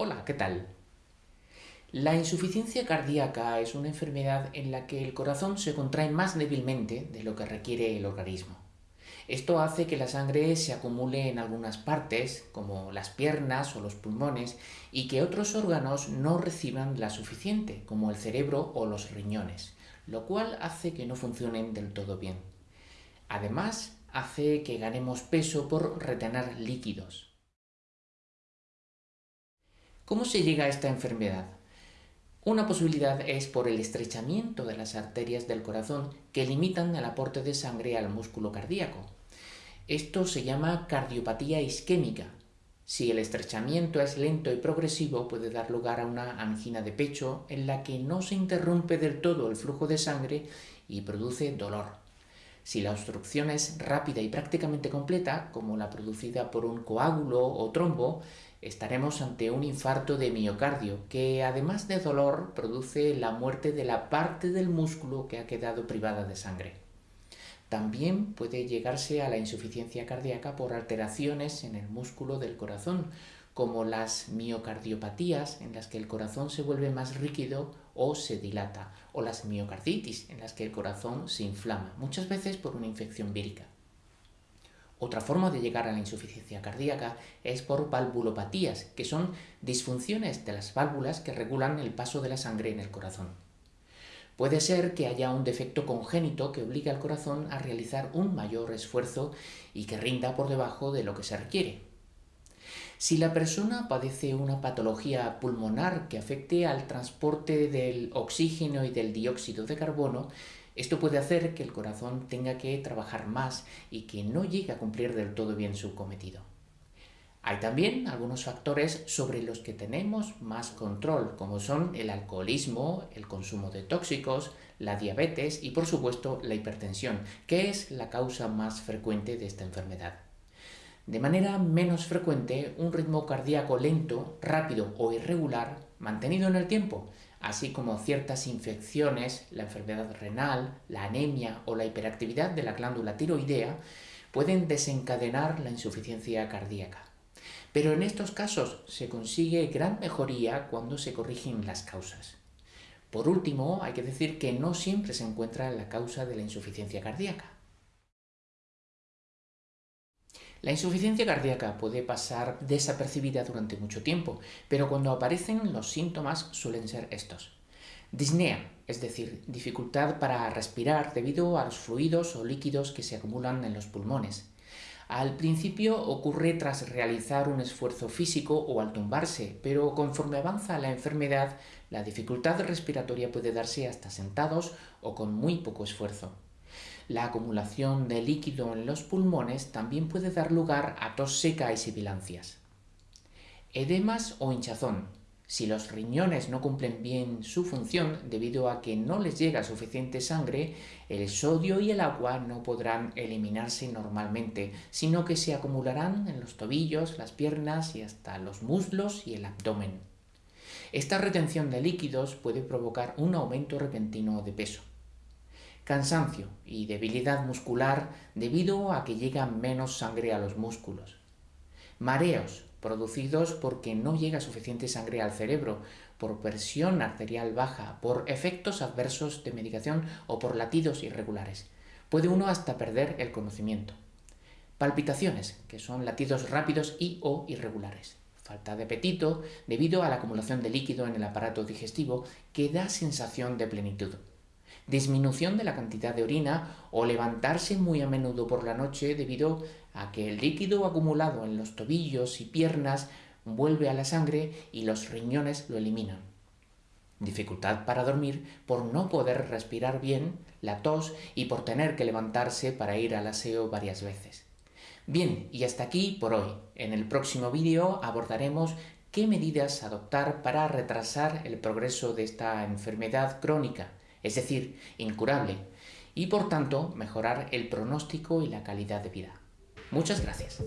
Hola, ¿qué tal? La insuficiencia cardíaca es una enfermedad en la que el corazón se contrae más débilmente de lo que requiere el organismo. Esto hace que la sangre se acumule en algunas partes, como las piernas o los pulmones, y que otros órganos no reciban la suficiente, como el cerebro o los riñones, lo cual hace que no funcionen del todo bien. Además, hace que ganemos peso por retener líquidos. ¿Cómo se llega a esta enfermedad? Una posibilidad es por el estrechamiento de las arterias del corazón que limitan el aporte de sangre al músculo cardíaco. Esto se llama cardiopatía isquémica. Si el estrechamiento es lento y progresivo puede dar lugar a una angina de pecho en la que no se interrumpe del todo el flujo de sangre y produce dolor. Si la obstrucción es rápida y prácticamente completa, como la producida por un coágulo o trombo, estaremos ante un infarto de miocardio que además de dolor produce la muerte de la parte del músculo que ha quedado privada de sangre. También puede llegarse a la insuficiencia cardíaca por alteraciones en el músculo del corazón, como las miocardiopatías en las que el corazón se vuelve más rígido o se dilata, o las miocarditis en las que el corazón se inflama, muchas veces por una infección vírica. Otra forma de llegar a la insuficiencia cardíaca es por valvulopatías, que son disfunciones de las válvulas que regulan el paso de la sangre en el corazón. Puede ser que haya un defecto congénito que obligue al corazón a realizar un mayor esfuerzo y que rinda por debajo de lo que se requiere. Si la persona padece una patología pulmonar que afecte al transporte del oxígeno y del dióxido de carbono, esto puede hacer que el corazón tenga que trabajar más y que no llegue a cumplir del todo bien su cometido. Hay también algunos factores sobre los que tenemos más control, como son el alcoholismo, el consumo de tóxicos, la diabetes y por supuesto la hipertensión, que es la causa más frecuente de esta enfermedad. De manera menos frecuente, un ritmo cardíaco lento, rápido o irregular, mantenido en el tiempo, así como ciertas infecciones, la enfermedad renal, la anemia o la hiperactividad de la glándula tiroidea, pueden desencadenar la insuficiencia cardíaca. Pero en estos casos se consigue gran mejoría cuando se corrigen las causas. Por último, hay que decir que no siempre se encuentra la causa de la insuficiencia cardíaca. La insuficiencia cardíaca puede pasar desapercibida durante mucho tiempo, pero cuando aparecen los síntomas suelen ser estos. Disnea, es decir, dificultad para respirar debido a los fluidos o líquidos que se acumulan en los pulmones. Al principio ocurre tras realizar un esfuerzo físico o al tumbarse, pero conforme avanza la enfermedad, la dificultad respiratoria puede darse hasta sentados o con muy poco esfuerzo. La acumulación de líquido en los pulmones también puede dar lugar a tos seca y sibilancias. Edemas o hinchazón. Si los riñones no cumplen bien su función debido a que no les llega suficiente sangre, el sodio y el agua no podrán eliminarse normalmente, sino que se acumularán en los tobillos, las piernas y hasta los muslos y el abdomen. Esta retención de líquidos puede provocar un aumento repentino de peso cansancio y debilidad muscular debido a que llega menos sangre a los músculos, mareos producidos porque no llega suficiente sangre al cerebro, por presión arterial baja, por efectos adversos de medicación o por latidos irregulares. Puede uno hasta perder el conocimiento. Palpitaciones, que son latidos rápidos y o irregulares. Falta de apetito debido a la acumulación de líquido en el aparato digestivo que da sensación de plenitud disminución de la cantidad de orina o levantarse muy a menudo por la noche debido a que el líquido acumulado en los tobillos y piernas vuelve a la sangre y los riñones lo eliminan. Dificultad para dormir por no poder respirar bien, la tos y por tener que levantarse para ir al aseo varias veces. Bien, y hasta aquí por hoy. En el próximo vídeo abordaremos qué medidas adoptar para retrasar el progreso de esta enfermedad crónica es decir, incurable, y por tanto mejorar el pronóstico y la calidad de vida. Muchas gracias.